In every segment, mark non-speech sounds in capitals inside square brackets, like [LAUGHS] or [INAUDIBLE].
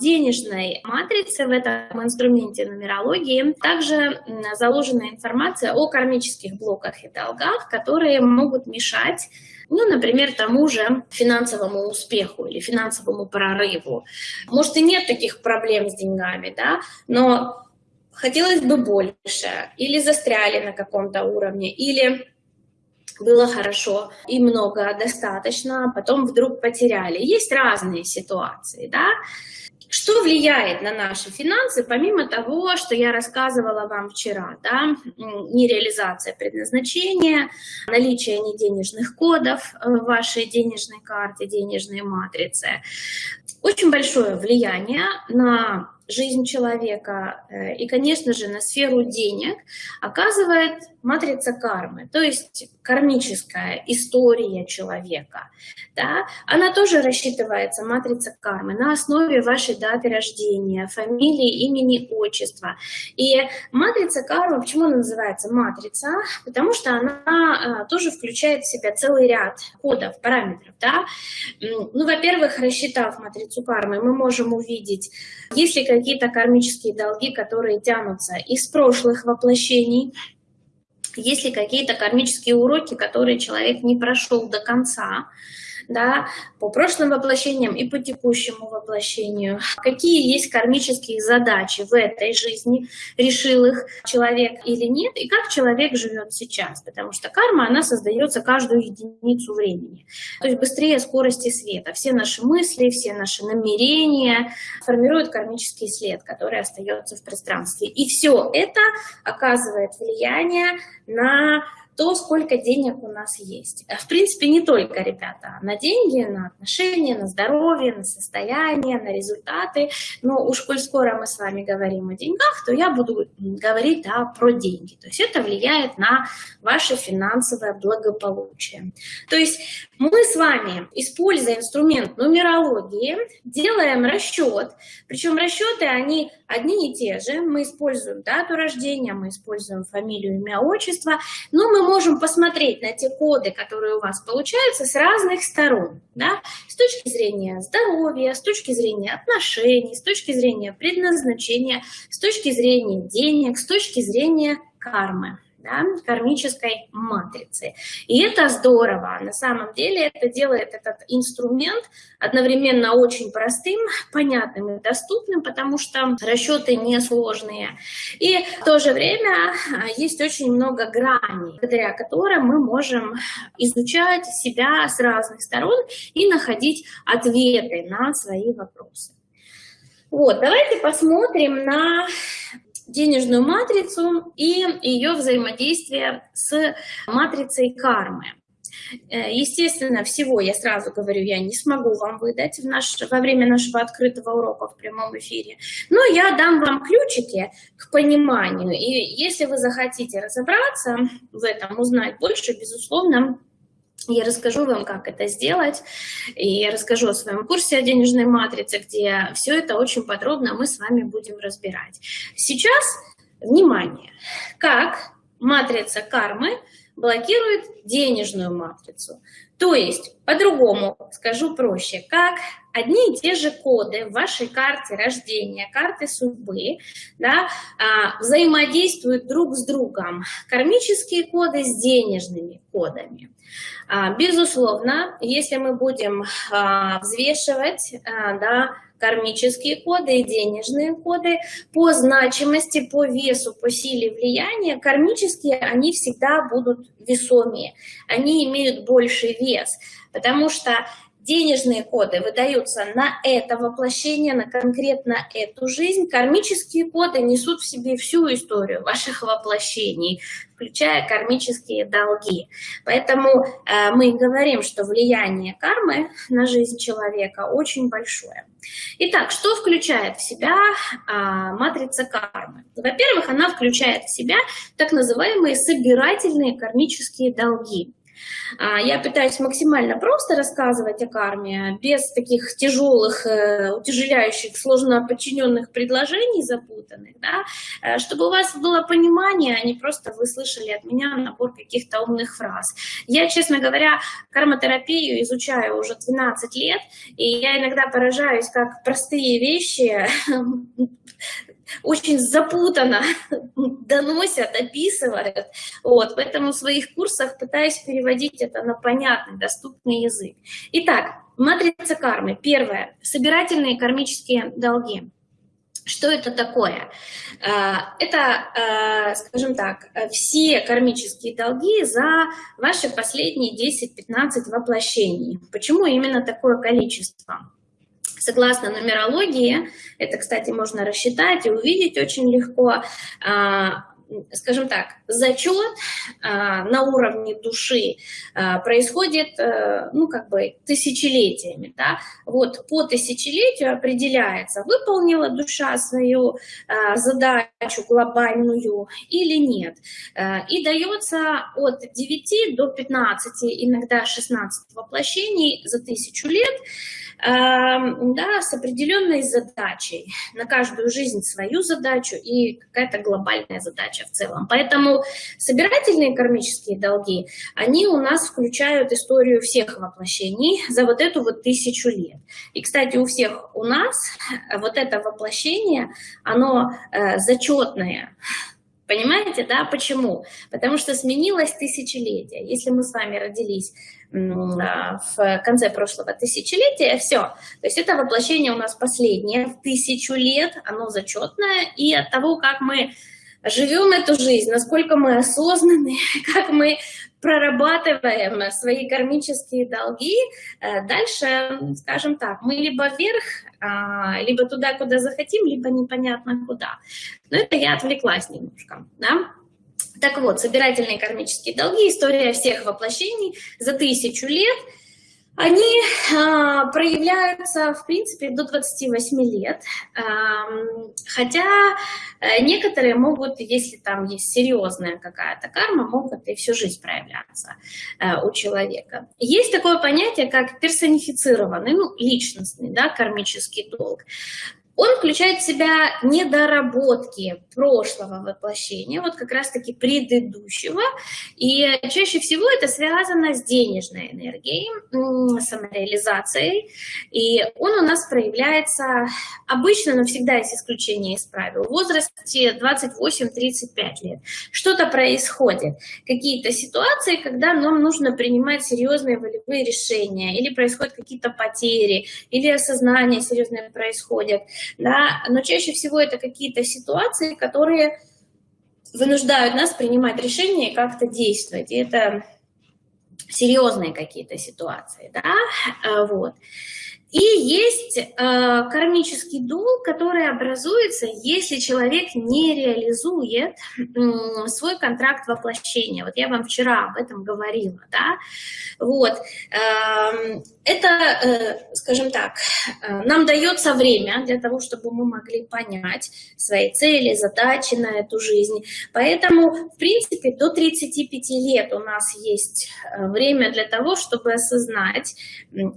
денежной матрице, в этом инструменте нумерологии, также заложена информация о кармических блоках и долгах, которые могут мешать ну, например, тому же финансовому успеху или финансовому прорыву. Может, и нет таких проблем с деньгами, да, но хотелось бы больше, или застряли на каком-то уровне, или было хорошо и много достаточно, а потом вдруг потеряли. Есть разные ситуации, да. Что влияет на наши финансы, помимо того, что я рассказывала вам вчера, да, нереализация предназначения, наличие неденежных кодов в вашей денежной карте, денежной матрице, очень большое влияние на жизнь человека э, и, конечно же, на сферу денег оказывает матрица кармы, то есть кармическая история человека. Да? Она тоже рассчитывается, матрица кармы, на основе вашей даты рождения, фамилии, имени, отчества. И матрица кармы, почему она называется матрица? Потому что она э, тоже включает в себя целый ряд кодов, параметров. Да? Ну, во-первых, рассчитав матрицу кармы, мы можем увидеть, есть ли какие-то кармические долги, которые тянутся из прошлых воплощений, есть ли какие-то кармические уроки, которые человек не прошел до конца, да, по прошлым воплощениям и по текущему воплощению. Какие есть кармические задачи в этой жизни, решил их человек или нет, и как человек живет сейчас. Потому что карма, она создается каждую единицу времени. То есть быстрее скорости света. Все наши мысли, все наши намерения формируют кармический след, который остается в пространстве. И все это оказывает влияние на то, сколько денег у нас есть. В принципе, не только, ребята, на деньги, на отношения, на здоровье, на состояние, на результаты. Но уж коль скоро мы с вами говорим о деньгах, то я буду говорить да, про деньги. То есть это влияет на ваше финансовое благополучие. То есть мы с вами, используя инструмент нумерологии, делаем расчет. Причем расчеты, они одни и те же. Мы используем дату рождения, мы используем фамилию, имя, отчество. Но мы можем посмотреть на те коды, которые у вас получаются с разных сторон. Да? С точки зрения здоровья, с точки зрения отношений, с точки зрения предназначения, с точки зрения денег, с точки зрения кармы да, кармической матрицы. И это здорово. На самом деле это делает этот инструмент одновременно очень простым, понятным и доступным, потому что расчеты несложные. И в то же время а, есть очень много граней, благодаря которым мы можем изучать себя с разных сторон и находить ответы на свои вопросы. Вот, давайте посмотрим на денежную матрицу и ее взаимодействие с матрицей кармы. Э, естественно, всего, я сразу говорю, я не смогу вам выдать в наш, во время нашего открытого урока в прямом эфире, но я дам вам ключики к пониманию. И если вы захотите разобраться в этом, узнать больше, безусловно, я расскажу вам, как это сделать, и я расскажу о своем курсе о денежной матрице, где все это очень подробно мы с вами будем разбирать. Сейчас, внимание, как матрица кармы блокирует денежную матрицу. То есть, по-другому скажу проще, как одни и те же коды в вашей карте рождения, карты судьбы, да, а, взаимодействуют друг с другом. Кармические коды с денежными кодами. А, безусловно, если мы будем а, взвешивать да, кармические коды и денежные коды. По значимости, по весу, по силе влияния, кармические, они всегда будут весомее, они имеют больший вес, потому что денежные коды выдаются на это воплощение, на конкретно эту жизнь. Кармические коды несут в себе всю историю ваших воплощений, включая кармические долги. Поэтому э, мы говорим, что влияние кармы на жизнь человека очень большое. Итак, что включает в себя э, матрица кармы? Во-первых, она включает в себя так называемые собирательные кармические долги. А, я пытаюсь максимально просто рассказывать о карме, без таких тяжелых, э, утяжеляющих, сложно подчиненных предложений запутанных, да, э, чтобы у вас было понимание, а не просто вы слышали от меня набор каких-то умных фраз. Я, честно говоря, кармотерапию изучаю уже 12 лет, и я иногда поражаюсь, как простые вещи [LAUGHS] очень запутанно доносят, описывают. Вот, поэтому в своих курсах пытаюсь переводить это на понятный, доступный язык. Итак, матрица кармы. Первое. Собирательные кармические долги. Что это такое? А, это, а, скажем так, все кармические долги за ваши последние 10-15 воплощений. Почему именно такое количество? Согласно нумерологии, это, кстати, можно рассчитать и увидеть очень легко, а, скажем так, зачет а, на уровне души а, происходит, а, ну, как бы, тысячелетиями, да, вот по тысячелетию определяется, выполнила душа свою задачу глобальную или нет, а, и дается от 9 до 15, иногда 16 воплощений за тысячу лет, да, с определенной задачей, на каждую жизнь свою задачу и какая-то глобальная задача в целом. Поэтому собирательные кармические долги, они у нас включают историю всех воплощений за вот эту вот тысячу лет. И, кстати, у всех у нас вот это воплощение, оно э, зачетное, Понимаете, да? Почему? Потому что сменилось тысячелетие. Если мы с вами родились а, в конце прошлого тысячелетия, все. То есть это воплощение у нас последнее в тысячу лет, оно зачетное, и от того, как мы живем эту жизнь, насколько мы осознаны, [LAUGHS] как мы прорабатываем свои кармические долги, э, дальше, скажем так, мы либо вверх, а, либо туда, куда захотим, либо непонятно куда. Но это я отвлеклась немножко, да? Так вот, собирательные кармические долги, история всех воплощений за тысячу лет – они а, проявляются, в принципе, до 28 лет, а, хотя э, некоторые могут, если там есть серьезная какая-то карма, могут и всю жизнь проявляться а, у человека. Есть такое понятие, как персонифицированный, ну, личностный, да, кармический долг. Он включает в себя недоработки прошлого воплощения, вот как раз-таки предыдущего, и чаще всего это связано с денежной энергией, самореализацией, и он у нас проявляется обычно, но всегда есть исключение из правил, в возрасте 28-35 лет. Что-то происходит, какие-то ситуации, когда нам нужно принимать серьезные волевые решения, или происходят какие-то потери, или осознание серьезное происходит, да, но чаще всего это какие-то ситуации, которые вынуждают нас принимать решения и как-то действовать. И это серьезные какие-то ситуации, да, а, вот. И есть э, кармический долг, который образуется, если человек не реализует э, свой контракт воплощения. Вот я вам вчера об этом говорила, да. Вот. Э, это, э, скажем так, э, нам дается время для того, чтобы мы могли понять свои цели, задачи на эту жизнь. Поэтому, в принципе, до 35 лет у нас есть э, время для того, чтобы осознать,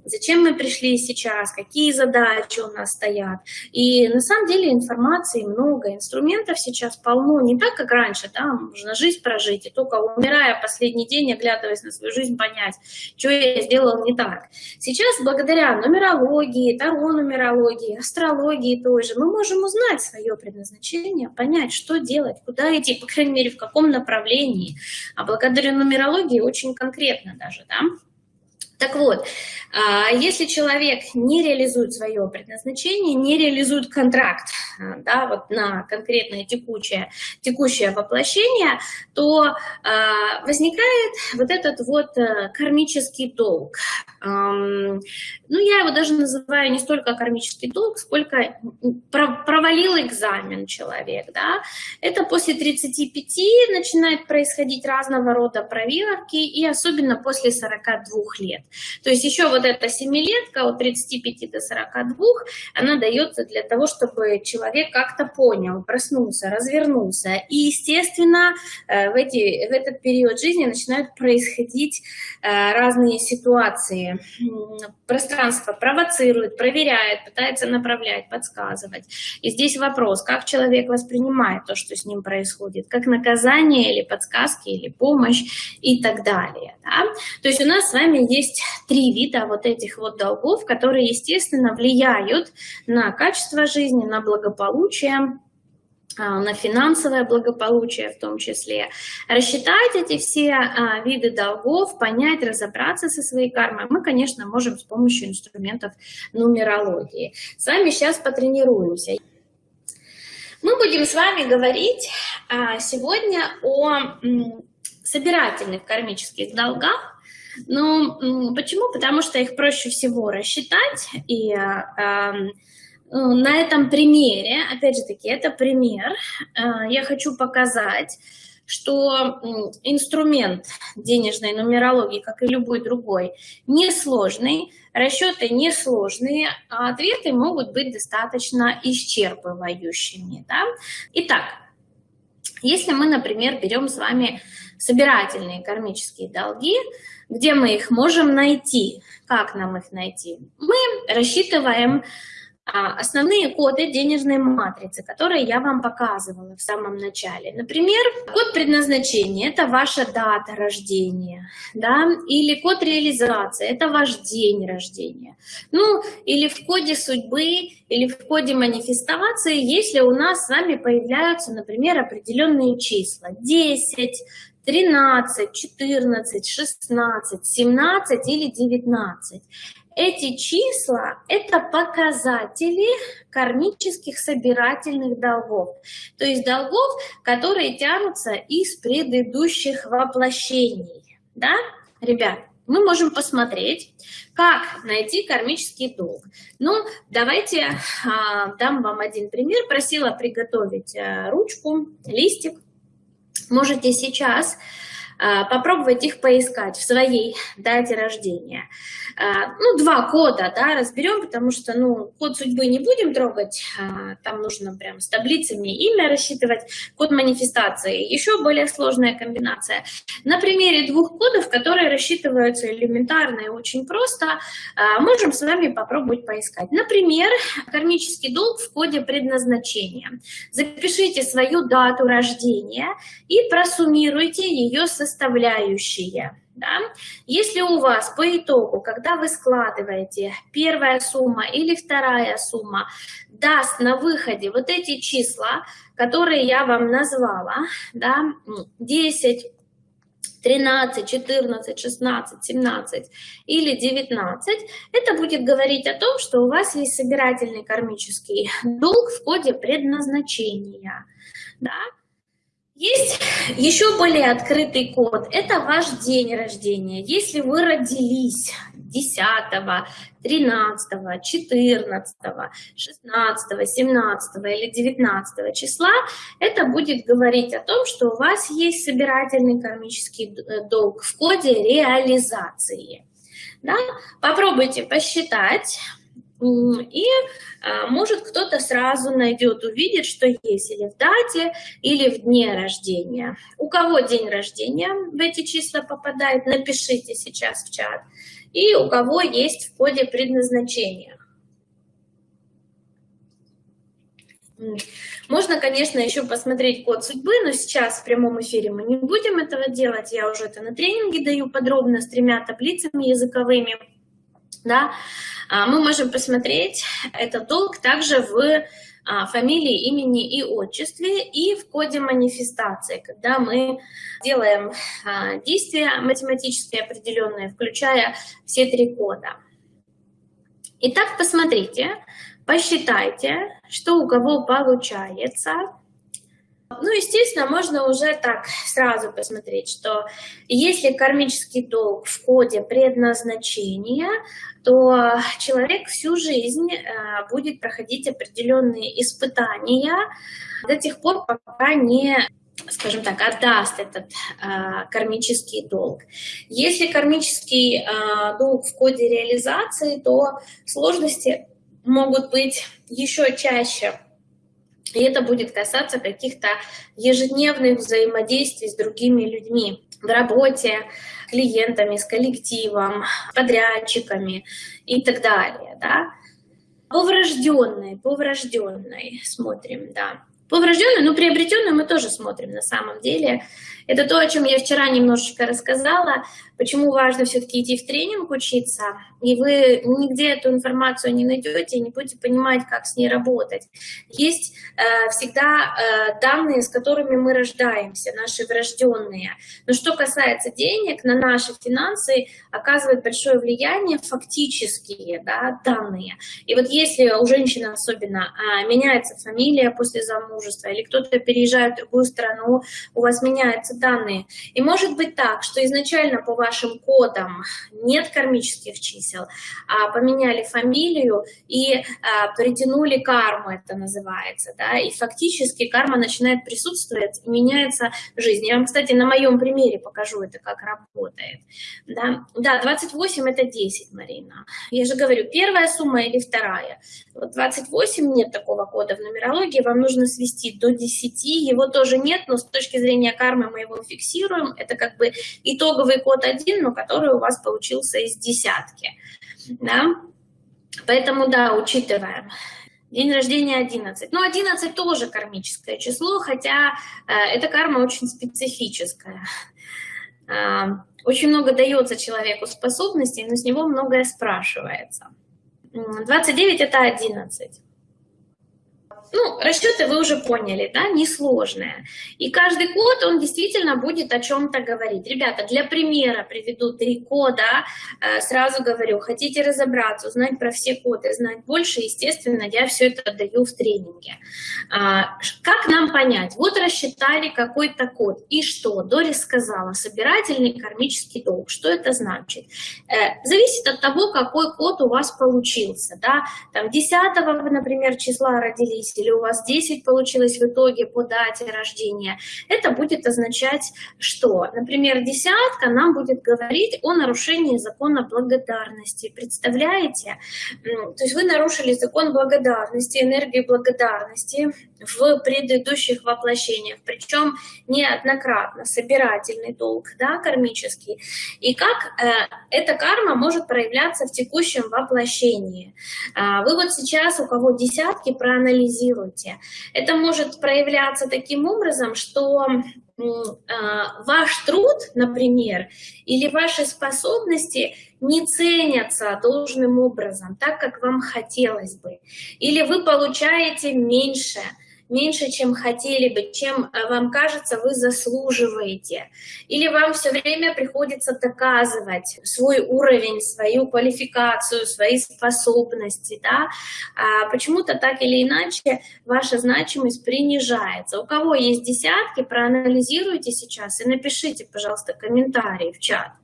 зачем мы пришли сейчас, какие задачи у нас стоят. И на самом деле информации много, инструментов сейчас полно, не так, как раньше, да, можно жизнь прожить, и только умирая последний день, оглядываясь на свою жизнь, понять, что я сделал не так. Сейчас благодаря нумерологии, таро-нумерологии, астрологии тоже, мы можем узнать свое предназначение, понять, что делать, куда идти, по крайней мере, в каком направлении. А благодаря нумерологии очень конкретно даже, да. Так вот, а, если человек не реализует свое предназначение, не реализует контракт а, да, вот на конкретное текущее, текущее воплощение, то а, возникает вот этот вот э, кармический долг. Ну, я его даже называю не столько кармический долг, сколько провалил экзамен человек, да. Это после 35 начинает происходить разного рода проверки, и особенно после 42 лет. То есть еще вот эта семилетка от 35 до 42, она дается для того, чтобы человек как-то понял, проснулся, развернулся. И, естественно, э, в, эти, в этот период жизни начинают происходить э, разные ситуации. Пространство провоцирует, проверяет, пытается направлять, подсказывать. И здесь вопрос, как человек воспринимает то, что с ним происходит, как наказание или подсказки, или помощь и так далее. Да? То есть у нас с вами есть три вида вот этих вот долгов, которые, естественно, влияют на качество жизни, на благополучие, на финансовое благополучие в том числе. Рассчитать эти все а, виды долгов, понять, разобраться со своей кармой мы, конечно, можем с помощью инструментов нумерологии. С вами сейчас потренируемся. Мы будем с вами говорить а, сегодня о собирательных кармических долгах. Ну, почему? Потому что их проще всего рассчитать и Э, на этом примере, опять же таки, это пример, э, я хочу показать, что инструмент денежной нумерологии, как и любой другой, несложный, расчеты несложные, а ответы могут быть достаточно исчерпывающими. Да? Итак, если мы, например, берем с вами собирательные кармические долги, где мы их можем найти? Как нам их найти? Мы рассчитываем основные коды денежной матрицы, которые я вам показывала в самом начале. Например, код предназначения – это ваша дата рождения, да, или код реализации – это ваш день рождения. Ну, или в коде судьбы, или в коде манифестации, если у нас с вами появляются, например, определенные числа 10, 13, 14, 16, 17 или 19. Эти числа – это показатели кармических собирательных долгов, то есть долгов, которые тянутся из предыдущих воплощений. Да, ребят? Мы можем посмотреть, как найти кармический долг. Ну, давайте а, дам вам один пример. Просила приготовить а, ручку, листик. Можете сейчас попробовать их поискать в своей дате рождения. А, ну, два кода, да, разберем, потому что, ну, код судьбы не будем трогать, а, там нужно прям с таблицами имя рассчитывать, код манифестации, еще более сложная комбинация. На примере двух кодов, которые рассчитываются элементарно и очень просто, можем с вами попробовать поискать. Например, кармический долг в коде предназначения. Запишите свою дату рождения и просуммируйте ее со составляющие. Да? Если у вас по итогу, когда вы складываете первая сумма или вторая сумма, даст на выходе вот эти числа, которые я вам назвала, да, 10, 13, 14, 16, 17 или 19, это будет говорить о том, что у вас есть собирательный кармический долг в коде предназначения. Да? Есть еще более открытый код. Это ваш день рождения. Если вы родились 10, 13, 14, 16, 17 или 19 числа, это будет говорить о том, что у вас есть собирательный кармический э, долг в коде реализации. Да? Попробуйте посчитать. И а, может кто-то сразу найдет, увидит, что есть или в дате, или в дне рождения. У кого день рождения в эти числа попадает, напишите сейчас в чат. И у кого есть в коде предназначения. Можно, конечно, еще посмотреть код судьбы, но сейчас в прямом эфире мы не будем этого делать. Я уже это на тренинге даю подробно с тремя таблицами языковыми. Да? А, мы можем посмотреть этот долг также в а, фамилии, имени и отчестве, и в коде манифестации, когда мы делаем а, действия математические определенные, включая все три кода. Итак, посмотрите, посчитайте, что у кого получается. Ну, естественно, можно уже так сразу посмотреть, что если кармический долг в коде предназначения, то человек всю жизнь э, будет проходить определенные испытания до тех пор, пока не скажем так, отдаст этот э, кармический долг. Если кармический э, долг в коде реализации, то сложности могут быть еще чаще. И это будет касаться каких-то ежедневных взаимодействий с другими людьми в работе, клиентами, с коллективом, подрядчиками и так далее. Да? По врожденной, по врожденной смотрим, да. По врожденной, но приобретенной мы тоже смотрим на самом деле. Это то, о чем я вчера немножечко рассказала, почему важно все-таки идти в тренинг учиться, и вы нигде эту информацию не найдете, не будете понимать, как с ней работать. Есть э, всегда э, данные, с которыми мы рождаемся, наши врожденные. Но что касается денег, на наши финансы оказывает большое влияние фактические да, данные. И вот если у женщины особенно э, меняется фамилия после замужества, или кто-то переезжает в другую страну, у вас меняются данные. И может быть так, что изначально по вашим кодам нет кармических чисел, а поменяли фамилию и а, притянули карму, это называется, да, и фактически карма начинает присутствовать, меняется жизнь. Я вам, кстати, на моем примере покажу это, как работает. Да, да 28 это 10, Марина. Я же говорю, первая сумма или вторая. Вот 28 нет такого кода в нумерологии, вам нужно свести до 10, его тоже нет, но с точки зрения кармы мы его фиксируем. Это как бы итоговый код один, но который у вас получился из десятки. Да? Поэтому, да, учитываем. День рождения 11. Ну, 11 тоже кармическое число, хотя э, эта карма очень специфическая. Э, очень много дается человеку способностей, но с него многое спрашивается. 29 это 11. Ну, расчеты вы уже поняли, да, несложные. И каждый код, он действительно будет о чем-то говорить. Ребята, для примера приведу три кода. Э, сразу говорю, хотите разобраться, узнать про все коды, знать больше, естественно, я все это даю в тренинге. А, как нам понять? Вот рассчитали какой-то код. И что? Дорис сказала, собирательный кармический долг. Что это значит? Э, зависит от того, какой код у вас получился. Да? Там 10, например, числа родились, или у вас 10 получилось в итоге по дате рождения, это будет означать что? Например, десятка нам будет говорить о нарушении закона благодарности. Представляете? То есть вы нарушили закон благодарности, энергию благодарности в предыдущих воплощениях, причем неоднократно, собирательный долг, да, кармический. И как э, эта карма может проявляться в текущем воплощении. Э, вы вот сейчас, у кого десятки, проанализируйте. Это может проявляться таким образом, что а, ваш труд, например, или ваши способности не ценятся должным образом, так, как вам хотелось бы. Или вы получаете меньше – меньше, чем хотели бы, чем э, вам кажется, вы заслуживаете. Или вам все время приходится доказывать свой уровень, свою квалификацию, свои способности. Да? А почему-то так или иначе ваша значимость принижается. У кого есть десятки, проанализируйте сейчас и напишите, пожалуйста, комментарии в чат.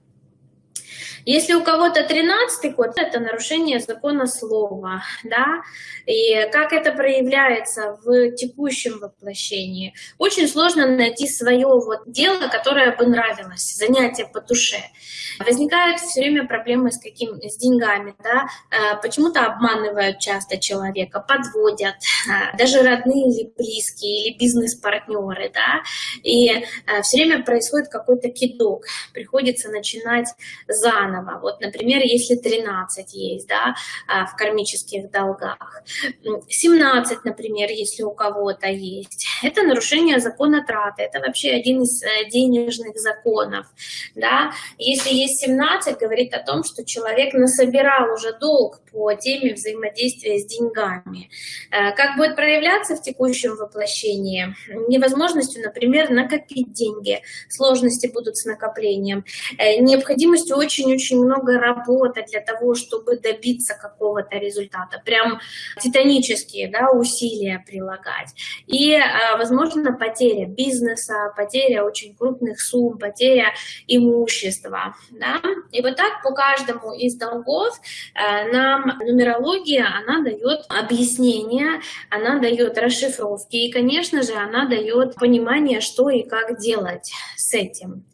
Если у кого-то 13 код, это нарушение закона слова, да, и как это проявляется в текущем воплощении. Очень сложно найти свое вот дело, которое бы нравилось, занятие по душе. Возникают все время проблемы с каким с деньгами, да, э, почему-то обманывают часто человека, подводят, э, даже родные или близкие, или бизнес-партнеры, да, и э, все время происходит какой-то кидок, приходится начинать заново. Вот, например, если 13 есть да, а, в кармических долгах, 17, например, если у кого-то есть, это нарушение закона траты, это вообще один из э, денежных законов. Да? Если есть 17, говорит о том, что человек насобирал уже долг по теме взаимодействия с деньгами. Э, как будет проявляться в текущем воплощении? Невозможностью, например, накопить деньги, сложности будут с накоплением, э, необходимостью очень очень-очень много работы для того, чтобы добиться какого-то результата, прям титанические да, усилия прилагать. И, а, возможно, потеря бизнеса, потеря очень крупных сумм, потеря имущества. Да? И вот так по каждому из долгов а, нам нумерология, она дает объяснение, она дает расшифровки, и, конечно же, она дает понимание, что и как делать с этим.